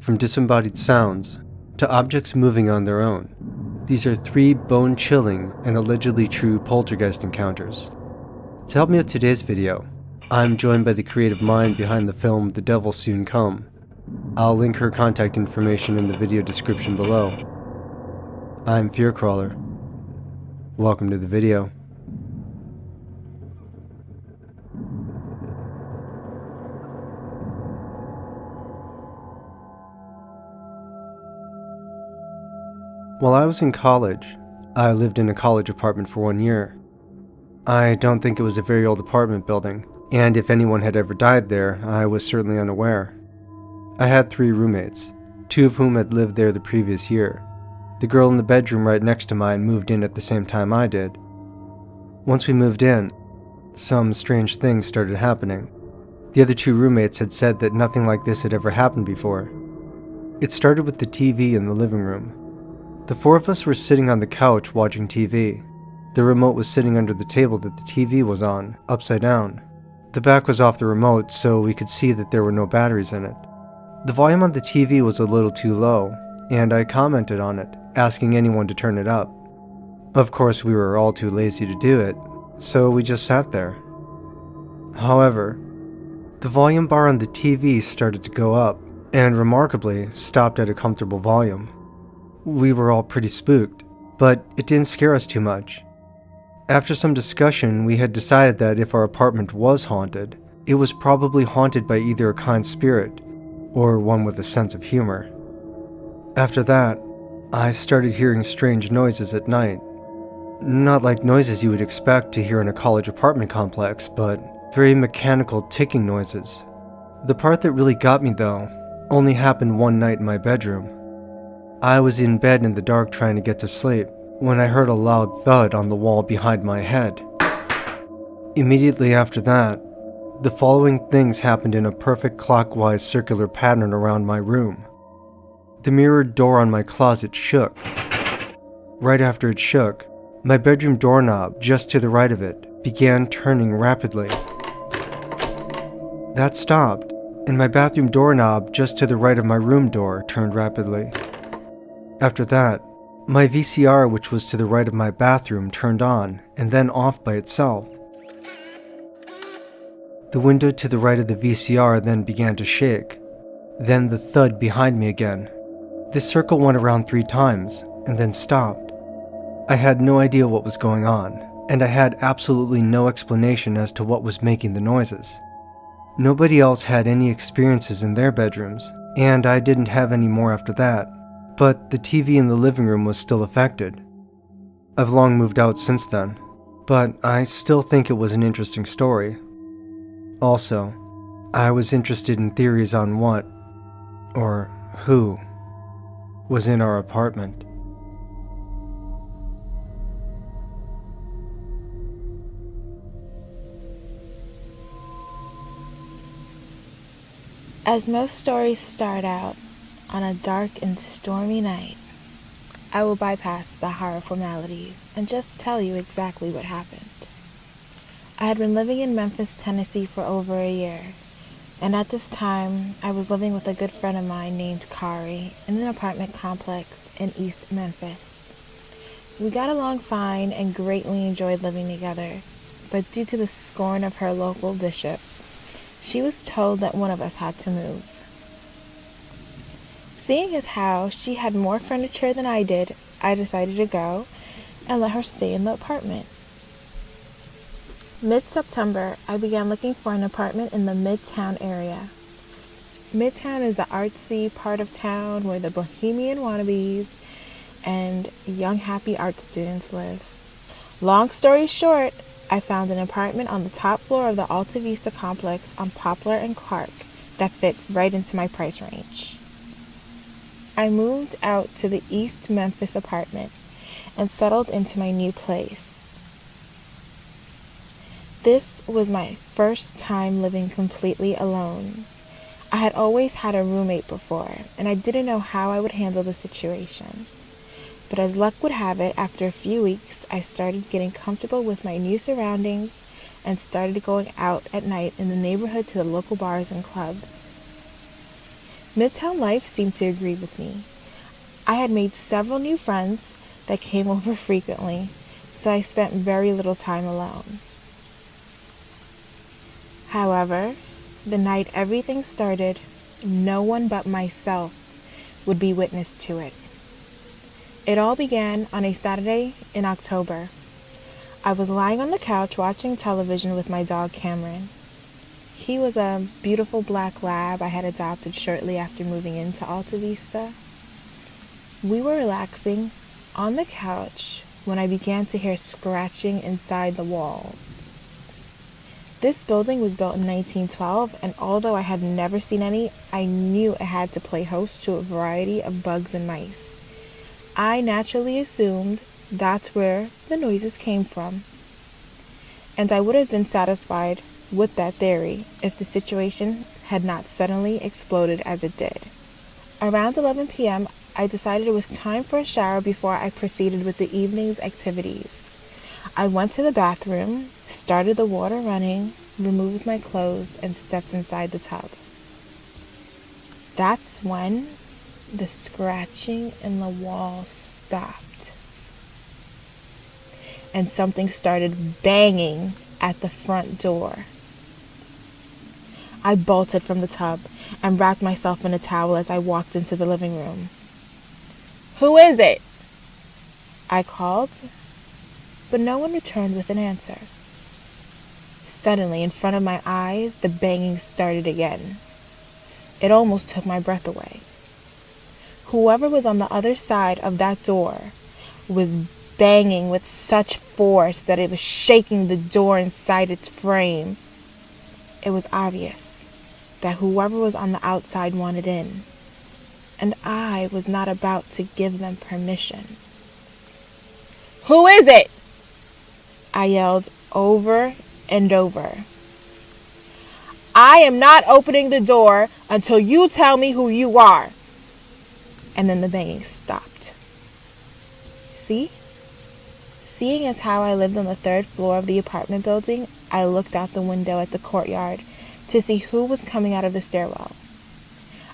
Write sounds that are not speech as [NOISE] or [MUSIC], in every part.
from disembodied sounds to objects moving on their own. These are three bone chilling and allegedly true poltergeist encounters. To help me with today's video, I'm joined by the creative mind behind the film The Devil Soon Come. I'll link her contact information in the video description below. I'm Fearcrawler. Welcome to the video. While I was in college, I lived in a college apartment for one year. I don't think it was a very old apartment building, and if anyone had ever died there, I was certainly unaware. I had three roommates, two of whom had lived there the previous year. The girl in the bedroom right next to mine moved in at the same time I did. Once we moved in, some strange things started happening. The other two roommates had said that nothing like this had ever happened before. It started with the TV in the living room. The four of us were sitting on the couch watching TV. The remote was sitting under the table that the TV was on, upside down. The back was off the remote, so we could see that there were no batteries in it. The volume on the TV was a little too low, and I commented on it, asking anyone to turn it up. Of course, we were all too lazy to do it, so we just sat there. However, the volume bar on the TV started to go up, and remarkably, stopped at a comfortable volume. We were all pretty spooked, but it didn't scare us too much. After some discussion, we had decided that if our apartment was haunted, it was probably haunted by either a kind spirit or one with a sense of humor. After that, I started hearing strange noises at night. Not like noises you would expect to hear in a college apartment complex, but very mechanical ticking noises. The part that really got me, though, only happened one night in my bedroom. I was in bed in the dark trying to get to sleep when I heard a loud thud on the wall behind my head. Immediately after that, the following things happened in a perfect clockwise circular pattern around my room. The mirrored door on my closet shook. Right after it shook, my bedroom doorknob, just to the right of it, began turning rapidly. That stopped, and my bathroom doorknob, just to the right of my room door, turned rapidly. After that, my VCR, which was to the right of my bathroom, turned on and then off by itself. The window to the right of the VCR then began to shake. Then the thud behind me again. This circle went around three times and then stopped. I had no idea what was going on, and I had absolutely no explanation as to what was making the noises. Nobody else had any experiences in their bedrooms, and I didn't have any more after that but the TV in the living room was still affected. I've long moved out since then, but I still think it was an interesting story. Also, I was interested in theories on what, or who, was in our apartment. As most stories start out, on a dark and stormy night, I will bypass the horror formalities and just tell you exactly what happened. I had been living in Memphis, Tennessee for over a year, and at this time I was living with a good friend of mine named Kari in an apartment complex in East Memphis. We got along fine and greatly enjoyed living together, but due to the scorn of her local bishop, she was told that one of us had to move. Seeing as how she had more furniture than I did, I decided to go and let her stay in the apartment. Mid September, I began looking for an apartment in the Midtown area. Midtown is the artsy part of town where the bohemian wannabes and young happy art students live. Long story short, I found an apartment on the top floor of the Alta Vista complex on Poplar and Clark that fit right into my price range. I moved out to the East Memphis apartment and settled into my new place. This was my first time living completely alone. I had always had a roommate before, and I didn't know how I would handle the situation. But as luck would have it, after a few weeks, I started getting comfortable with my new surroundings and started going out at night in the neighborhood to the local bars and clubs. Midtown life seemed to agree with me. I had made several new friends that came [LAUGHS] over frequently, so I spent very little time alone. However, the night everything started, no one but myself would be witness to it. It all began on a Saturday in October. I was lying on the couch watching television with my dog Cameron. He was a beautiful black lab I had adopted shortly after moving into Alta Vista. We were relaxing on the couch when I began to hear scratching inside the walls. This building was built in 1912, and although I had never seen any, I knew it had to play host to a variety of bugs and mice. I naturally assumed that's where the noises came from. And I would have been satisfied with that theory if the situation had not suddenly exploded as it did. Around 11 p.m., I decided it was time for a shower before I proceeded with the evening's activities. I went to the bathroom, started the water running, removed my clothes, and stepped inside the tub. That's when the scratching in the wall stopped. And something started banging at the front door. I bolted from the tub and wrapped myself in a towel as I walked into the living room. Who is it? I called, but no one returned with an answer. Suddenly, in front of my eyes, the banging started again. It almost took my breath away. Whoever was on the other side of that door was banging with such force that it was shaking the door inside its frame. It was obvious that whoever was on the outside wanted in, and I was not about to give them permission. Who is it? I yelled over and over. I am not opening the door until you tell me who you are. And then the banging stopped. See? Seeing as how I lived on the third floor of the apartment building, I looked out the window at the courtyard to see who was coming out of the stairwell.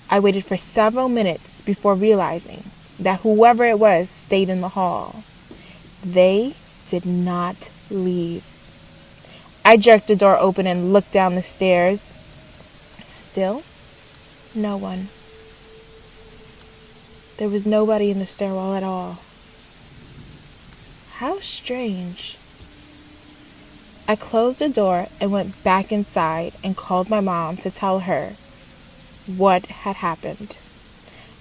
I waited for several minutes before realizing that whoever it was stayed in the hall. They did not leave. I jerked the door open and looked down the stairs. Still, no one. There was nobody in the stairwell at all. How strange. I closed the door and went back inside and called my mom to tell her what had happened.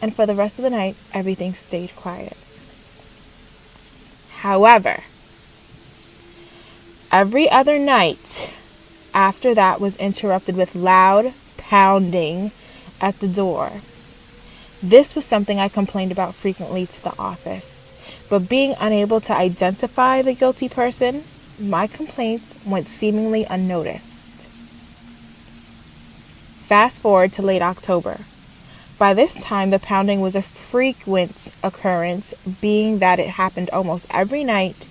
And for the rest of the night, everything stayed quiet. However, every other night after that was interrupted with loud pounding at the door. This was something I complained about frequently to the office, but being unable to identify the guilty person, my complaints went seemingly unnoticed. Fast forward to late October. By this time, the pounding was a frequent occurrence, being that it happened almost every night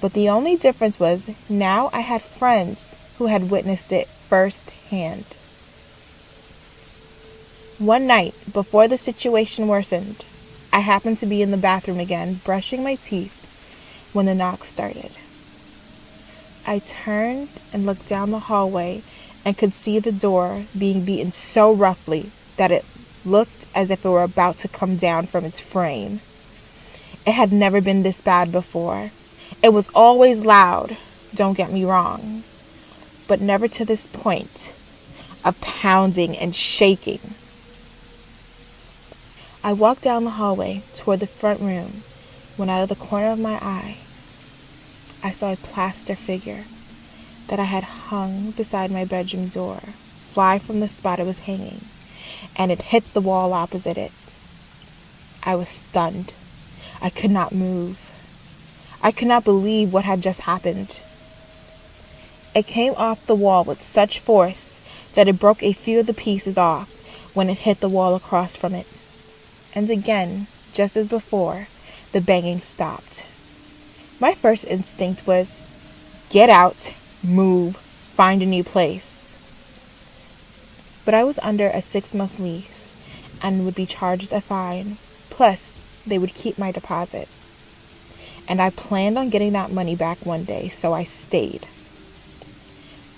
but the only difference was now I had friends who had witnessed it firsthand. One night, before the situation worsened, I happened to be in the bathroom again, brushing my teeth, when the knock started. I turned and looked down the hallway and could see the door being beaten so roughly that it looked as if it were about to come down from its frame. It had never been this bad before, it was always loud, don't get me wrong, but never to this point of pounding and shaking. I walked down the hallway toward the front room when out of the corner of my eye I saw a plaster figure that I had hung beside my bedroom door fly from the spot it was hanging, and it hit the wall opposite it. I was stunned. I could not move. I could not believe what had just happened. It came off the wall with such force that it broke a few of the pieces off when it hit the wall across from it. And again, just as before, the banging stopped. My first instinct was get out, move, find a new place. But I was under a six month lease, and would be charged a fine. Plus, they would keep my deposit. And I planned on getting that money back one day, so I stayed.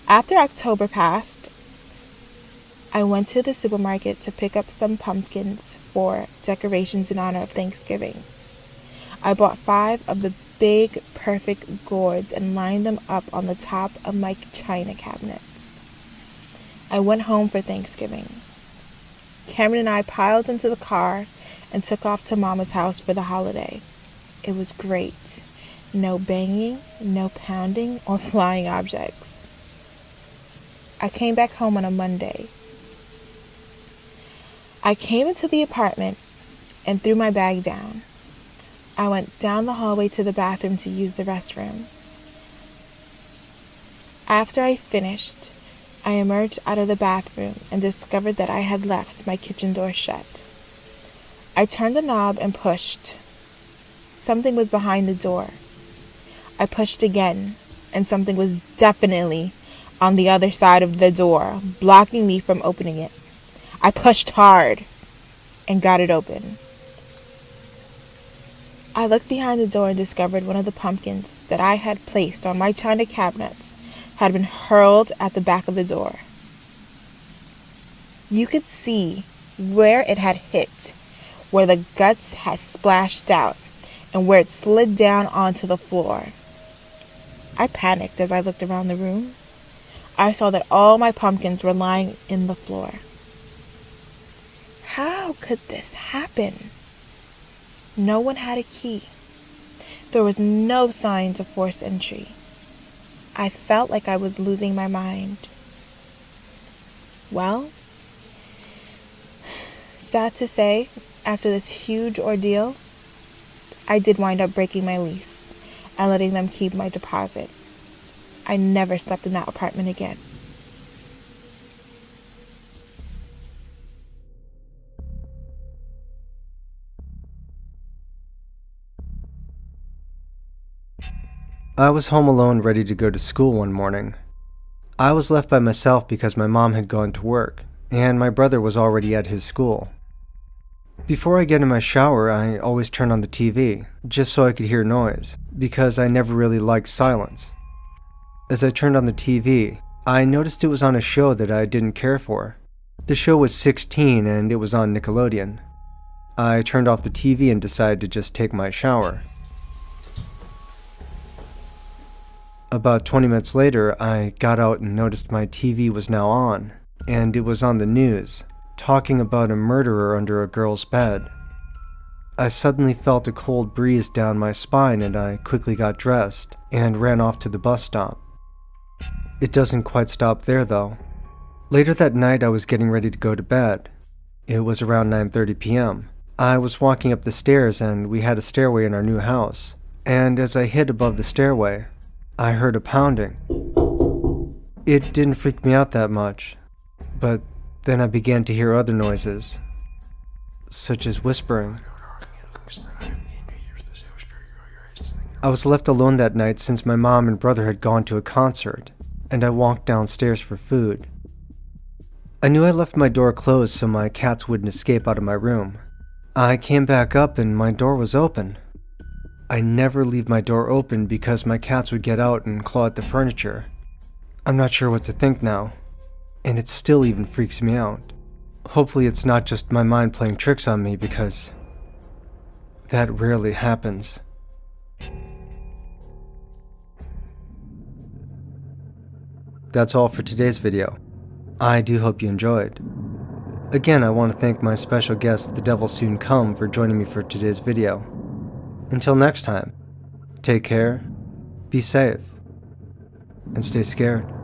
After October passed, I went to the supermarket to pick up some pumpkins for decorations in honor of Thanksgiving. I bought five of the big, perfect gourds and lined them up on the top of my china cabinets. I went home for Thanksgiving. Cameron and I piled into the car and took off to Mama's house for the holiday. It was great. No banging, no pounding, or [LAUGHS] flying objects. I came back home on a Monday. I came into the apartment and threw my bag down. I went down the hallway to the bathroom to use the restroom. After I finished, I emerged out of the bathroom and discovered that I had left my kitchen door shut. I turned the knob and pushed. Something was behind the door. I pushed again, and something was definitely on the other side of the door, blocking me from opening it. I pushed hard and got it open. I looked behind the door and discovered one of the pumpkins that I had placed on my china cabinets had been hurled at the back of the door. You could see where it had hit, where the guts had splashed out, and where it slid down onto the floor. I panicked as I looked around the room. I saw that all my pumpkins were lying in the floor. How could this happen? No one had a key. There was no signs of forced entry. I felt like I was losing my mind. Well, sad to say, after this huge ordeal, I did wind up breaking my lease and letting them keep my deposit. I never slept in that apartment again. I was home alone ready to go to school one morning. I was left by myself because my mom had gone to work, and my brother was already at his school. Before I get in my shower, I always turn on the TV, just so I could hear noise, because I never really liked silence. As I turned on the TV, I noticed it was on a show that I didn't care for. The show was 16 and it was on Nickelodeon. I turned off the TV and decided to just take my shower. About 20 minutes later, I got out and noticed my TV was now on, and it was on the news, talking about a murderer under a girl's bed. I suddenly felt a cold breeze down my spine and I quickly got dressed and ran off to the bus stop. It doesn't quite stop there though. Later that night I was getting ready to go to bed. It was around 9:30 p.m. I was walking up the stairs and we had a stairway in our new house. And as I hit above the stairway, I heard a pounding. It didn't freak me out that much, but then I began to hear other noises, such as whispering. I was left alone that night since my mom and brother had gone to a concert, and I walked downstairs for food. I knew I left my door closed so my cats wouldn't escape out of my room. I came back up and my door was open. I never leave my door open because my cats would get out and claw at the furniture. I'm not sure what to think now, and it still even freaks me out. Hopefully it's not just my mind playing tricks on me because that rarely happens. That's all for today's video. I do hope you enjoyed. Again, I want to thank my special guest, The Devil Soon Come, for joining me for today's video. Until next time, take care, be safe, and stay scared.